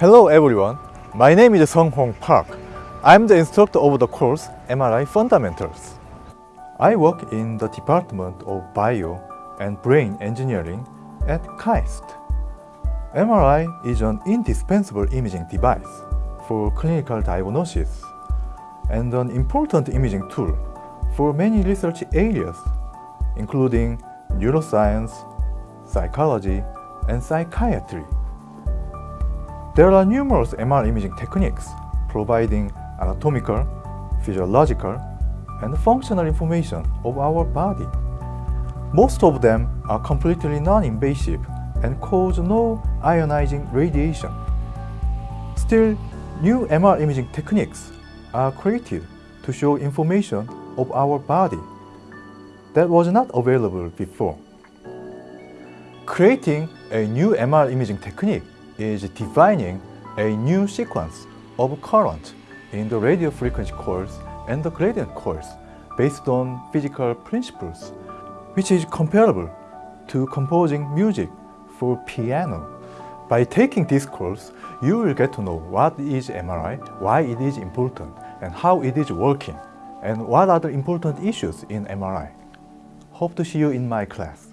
Hello everyone, my name is Sung Hong Park. I'm the instructor of the course MRI Fundamentals. I work in the Department of Bio and Brain Engineering at KAIST. MRI is an indispensable imaging device for clinical diagnosis and an important imaging tool for many research areas, including neuroscience, psychology, and psychiatry. There are numerous MR imaging techniques providing anatomical, physiological, and functional information of our body. Most of them are completely non-invasive and cause no ionizing radiation. Still, new MR imaging techniques are created to show information of our body that was not available before. Creating a new MR imaging technique is defining a new sequence of current in the radio frequency coils and the gradient coils based on physical principles, which is comparable to composing music for piano. By taking this course, you will get to know what is MRI, why it is important, and how it is working, and what are the important issues in MRI. Hope to see you in my class.